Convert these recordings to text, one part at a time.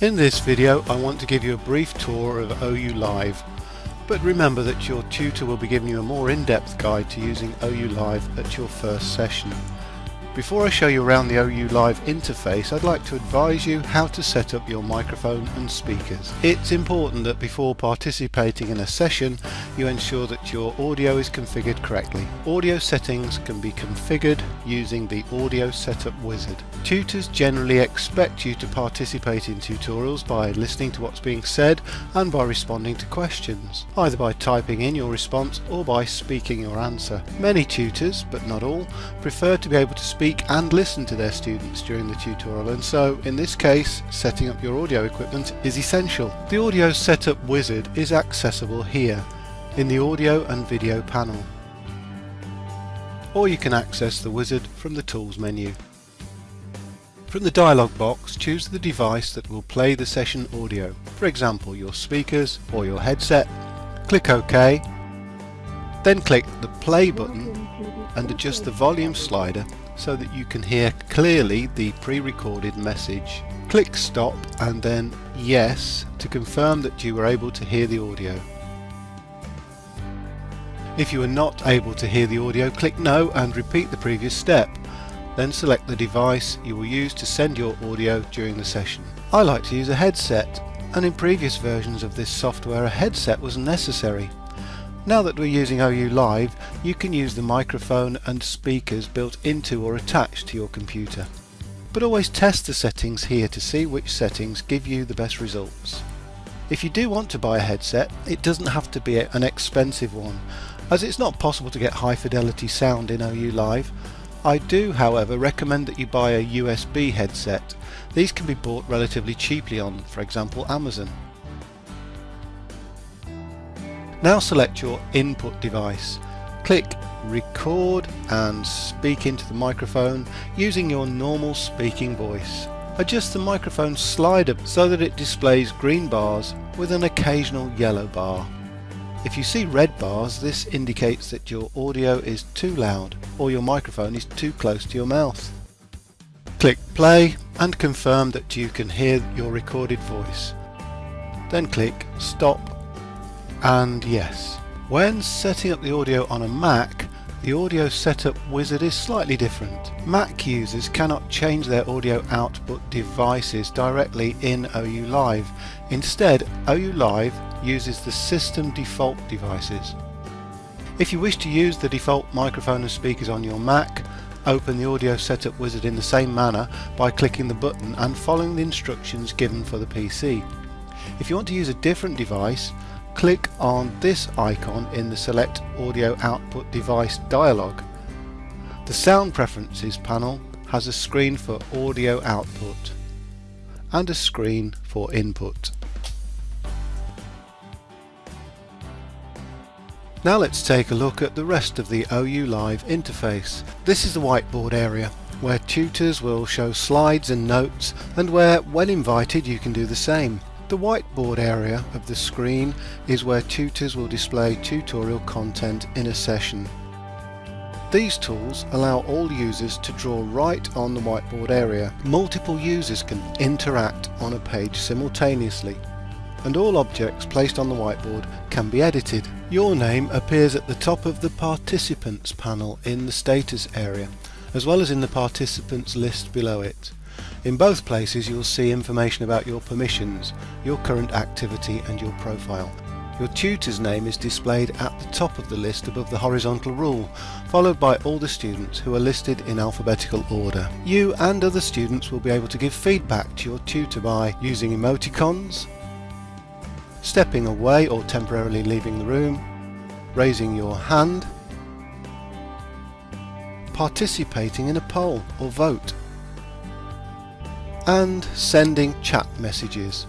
In this video I want to give you a brief tour of OU Live but remember that your tutor will be giving you a more in-depth guide to using OU Live at your first session. Before I show you around the OU Live interface, I'd like to advise you how to set up your microphone and speakers. It's important that before participating in a session, you ensure that your audio is configured correctly. Audio settings can be configured using the Audio Setup Wizard. Tutors generally expect you to participate in tutorials by listening to what's being said and by responding to questions, either by typing in your response or by speaking your answer. Many tutors, but not all, prefer to be able to speak speak and listen to their students during the tutorial and so in this case setting up your audio equipment is essential. The audio setup wizard is accessible here in the audio and video panel or you can access the wizard from the tools menu. From the dialog box choose the device that will play the session audio, for example your speakers or your headset. Click OK, then click the play button and adjust the volume slider so that you can hear clearly the pre-recorded message. Click stop and then yes to confirm that you were able to hear the audio. If you are not able to hear the audio, click no and repeat the previous step. Then select the device you will use to send your audio during the session. I like to use a headset and in previous versions of this software a headset was necessary. Now that we're using OU Live, you can use the microphone and speakers built into or attached to your computer. But always test the settings here to see which settings give you the best results. If you do want to buy a headset, it doesn't have to be an expensive one, as it's not possible to get high fidelity sound in OU Live. I do, however, recommend that you buy a USB headset. These can be bought relatively cheaply on, for example, Amazon. Now select your input device. Click record and speak into the microphone using your normal speaking voice. Adjust the microphone slider so that it displays green bars with an occasional yellow bar. If you see red bars this indicates that your audio is too loud or your microphone is too close to your mouth. Click play and confirm that you can hear your recorded voice. Then click stop and yes. When setting up the audio on a Mac, the audio setup wizard is slightly different. Mac users cannot change their audio output devices directly in OU Live. Instead, OU Live uses the system default devices. If you wish to use the default microphone and speakers on your Mac, open the audio setup wizard in the same manner by clicking the button and following the instructions given for the PC. If you want to use a different device, click on this icon in the Select Audio Output Device dialog. The Sound Preferences panel has a screen for audio output and a screen for input. Now let's take a look at the rest of the OU Live interface. This is the whiteboard area where tutors will show slides and notes and where when invited you can do the same. The whiteboard area of the screen is where tutors will display tutorial content in a session. These tools allow all users to draw right on the whiteboard area. Multiple users can interact on a page simultaneously and all objects placed on the whiteboard can be edited. Your name appears at the top of the Participants panel in the Status area as well as in the Participants list below it. In both places you'll see information about your permissions, your current activity and your profile. Your tutor's name is displayed at the top of the list above the horizontal rule, followed by all the students who are listed in alphabetical order. You and other students will be able to give feedback to your tutor by using emoticons, stepping away or temporarily leaving the room, raising your hand, participating in a poll or vote and sending chat messages.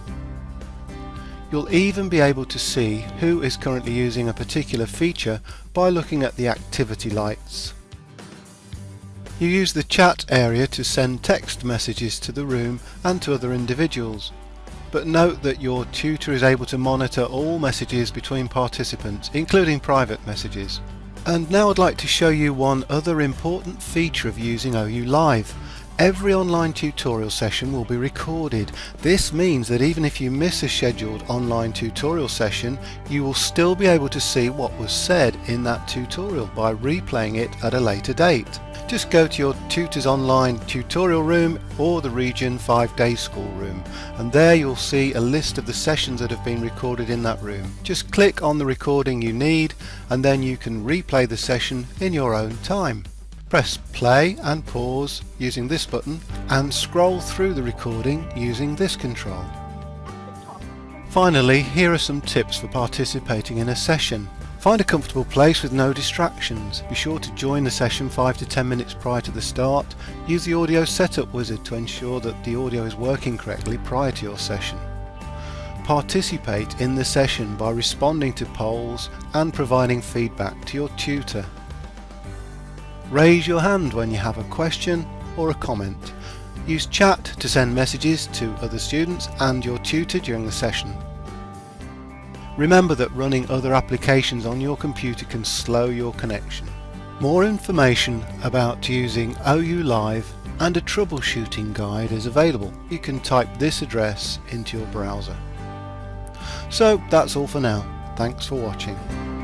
You'll even be able to see who is currently using a particular feature by looking at the activity lights. You use the chat area to send text messages to the room and to other individuals. But note that your tutor is able to monitor all messages between participants, including private messages. And now I'd like to show you one other important feature of using OU Live, Every online tutorial session will be recorded. This means that even if you miss a scheduled online tutorial session, you will still be able to see what was said in that tutorial by replaying it at a later date. Just go to your Tutors Online tutorial room or the Region 5 Day School room and there you'll see a list of the sessions that have been recorded in that room. Just click on the recording you need and then you can replay the session in your own time. Press play and pause using this button and scroll through the recording using this control. Finally, here are some tips for participating in a session. Find a comfortable place with no distractions. Be sure to join the session 5 to 10 minutes prior to the start. Use the audio setup wizard to ensure that the audio is working correctly prior to your session. Participate in the session by responding to polls and providing feedback to your tutor. Raise your hand when you have a question or a comment. Use chat to send messages to other students and your tutor during the session. Remember that running other applications on your computer can slow your connection. More information about using OU Live and a troubleshooting guide is available. You can type this address into your browser. So that's all for now. Thanks for watching.